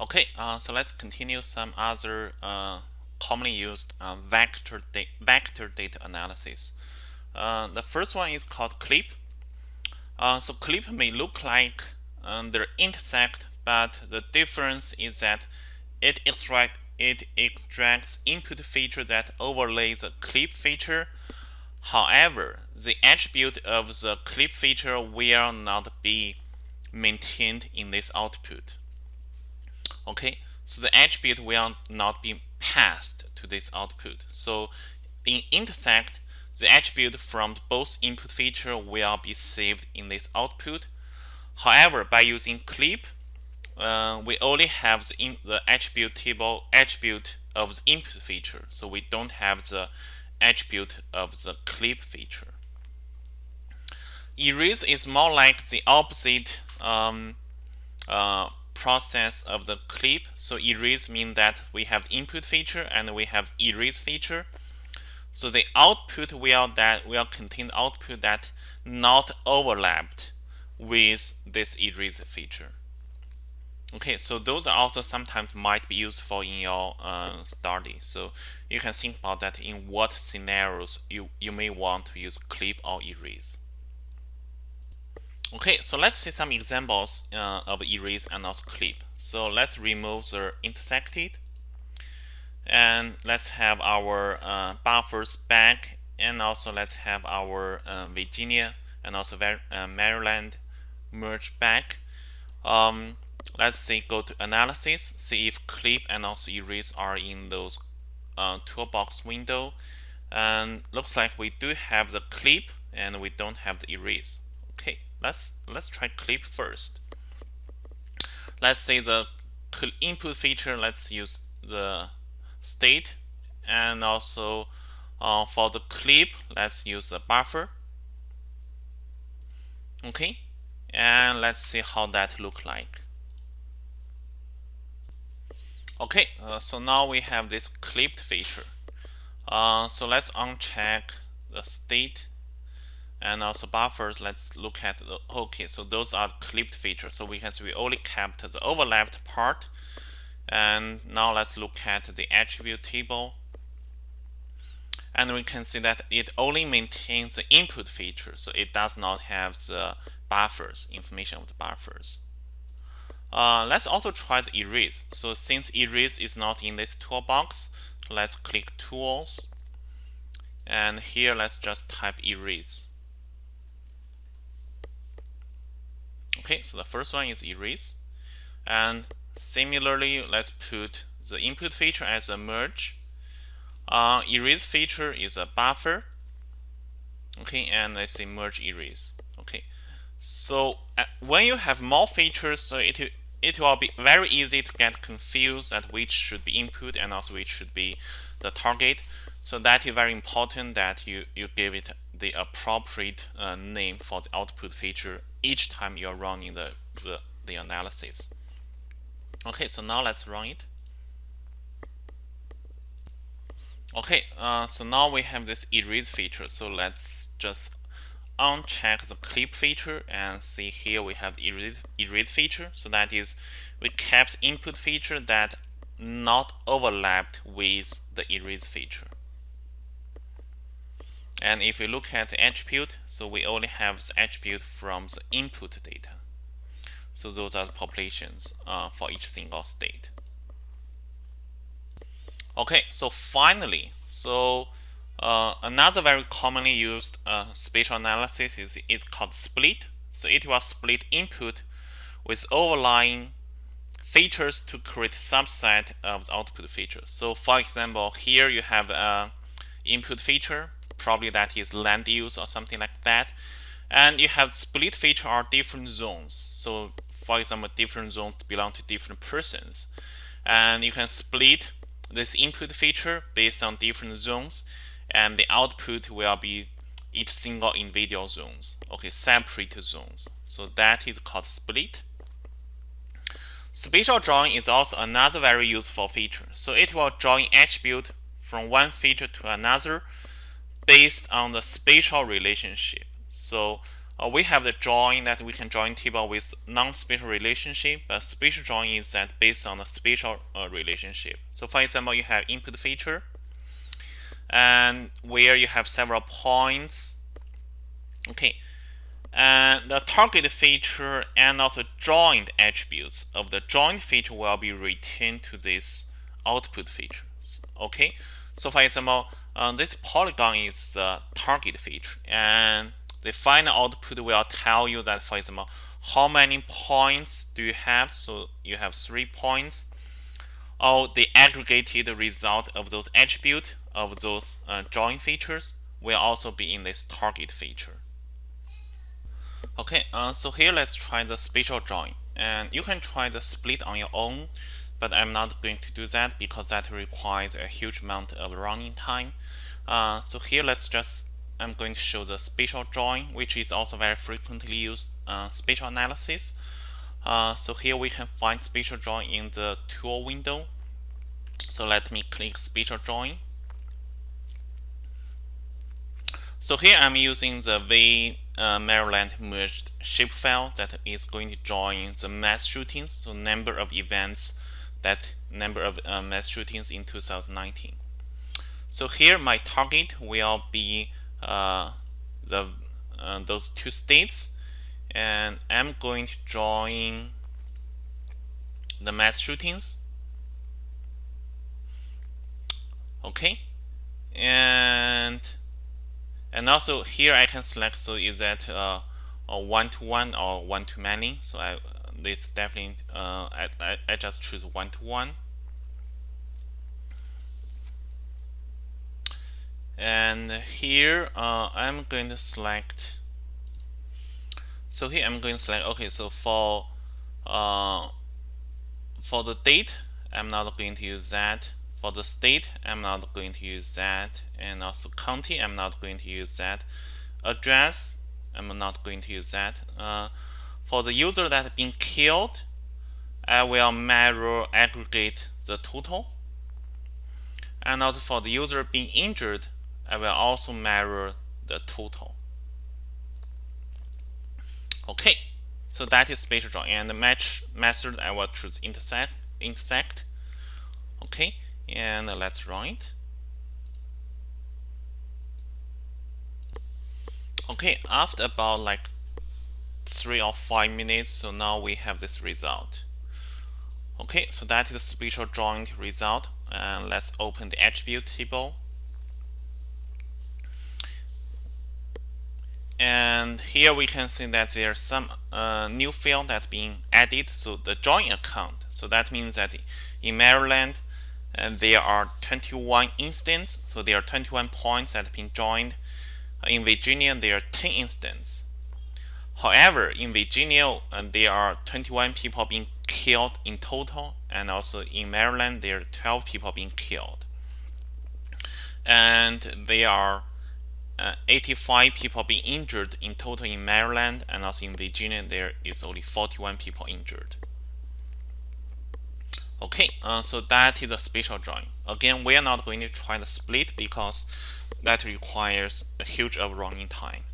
Okay, uh, so let's continue some other uh, commonly used uh, vector, da vector data analysis. Uh, the first one is called clip. Uh, so clip may look like um, they intersect, but the difference is that it extract it extracts input feature that overlays the clip feature. However, the attribute of the clip feature will not be maintained in this output. Okay, so the attribute will not be passed to this output. So in intersect, the attribute from both input feature will be saved in this output. However, by using clip, uh, we only have the, in, the attribute table attribute of the input feature. So we don't have the attribute of the clip feature. Erase is more like the opposite um, uh, process of the clip. So erase means that we have input feature and we have erase feature. So the output will that will contain output that not overlapped with this erase feature. Okay, so those are also sometimes might be useful in your uh, study. So you can think about that in what scenarios you, you may want to use clip or erase. Okay, so let's see some examples uh, of erase and also clip. So let's remove the intersected. And let's have our uh, buffers back. And also let's have our uh, Virginia and also uh, Maryland merge back. Um, let's see, go to analysis, see if clip and also erase are in those uh, toolbox window. And looks like we do have the clip and we don't have the erase let's let's try clip first. Let's say the input feature. Let's use the state, and also uh, for the clip, let's use the buffer. Okay, and let's see how that look like. Okay, uh, so now we have this clipped feature. Uh, so let's uncheck the state and also buffers let's look at the okay so those are clipped features. So we can see we only kept the overlapped part. And now let's look at the attribute table. And we can see that it only maintains the input feature so it does not have the buffers information of the buffers. Uh, let's also try the erase. So since erase is not in this toolbox let's click tools. And here let's just type erase Okay, so the first one is erase. And similarly, let's put the input feature as a merge. Uh, erase feature is a buffer. Okay, and let's say merge erase. Okay, so uh, when you have more features, so it it will be very easy to get confused at which should be input and also which should be the target. So that is very important that you you give it the appropriate uh, name for the output feature each time you're running the, the, the analysis. Okay, so now let's run it. Okay, uh, so now we have this erase feature. So let's just uncheck the clip feature and see here we have erase, erase feature. So that is we kept input feature that not overlapped with the erase feature. And if we look at the attribute, so we only have the attribute from the input data. So those are the populations uh, for each single state. Okay, so finally, so uh, another very commonly used uh, spatial analysis is, is called split. So it will split input with overlying features to create subset of the output features. So for example, here you have an input feature probably that is land use or something like that. And you have split feature or different zones. So for example, different zones belong to different persons. And you can split this input feature based on different zones and the output will be each single individual zones, okay, separate zones. So that is called split. Spatial drawing is also another very useful feature. So it will an attribute from one feature to another based on the spatial relationship. So uh, we have the join that we can join table with non-spatial relationship, but spatial join is that based on the spatial uh, relationship. So for example, you have input feature, and where you have several points. Okay, and the target feature and also joined attributes of the joined feature will be returned to this output features. Okay, so for example, uh, this polygon is the target feature, and the final output will tell you that, for example, how many points do you have? So you have three points. Or the aggregated result of those attribute of those uh, join features will also be in this target feature. Okay, uh, so here let's try the spatial join. And you can try the split on your own, but I'm not going to do that because that requires a huge amount of running time. Uh, so here let's just I'm going to show the spatial join, which is also very frequently used uh, spatial analysis. Uh, so here we can find spatial join in the tool window. So let me click spatial join. So here I'm using the V uh, Maryland merged shapefile that is going to join the mass shootings, so number of events, that number of uh, mass shootings in 2019. So here my target will be uh, the uh, those two states and I'm going to join the mass shootings. Okay? And and also here I can select so is that uh, a one to one or one to many so I it's definitely uh, I, I, I just choose one to one. And here uh, I'm going to select so here I'm going to select okay so for uh, for the date I'm not going to use that. For the state I'm not going to use that. And also county I'm not going to use that. Address I'm not going to use that. Uh, for the user that has been killed I will mirror aggregate the total and also for the user being injured I will also mirror the total. Okay, so that is spatial join and the match method I will choose intersect intersect. Okay, and let's run it. Okay, after about like three or five minutes, so now we have this result. Okay, so that is the spatial join result. And let's open the attribute table. and here we can see that there's some uh, new field that being added so the join account so that means that in Maryland uh, there are 21 instances so there are 21 points that have been joined in Virginia there are 10 instances however in Virginia uh, there are 21 people being killed in total and also in Maryland there are 12 people being killed and there are uh, 85 people being injured in total in Maryland and also in Virginia there is only 41 people injured. Okay, uh, so that is a spatial join. Again, we are not going to try the split because that requires a huge of running time.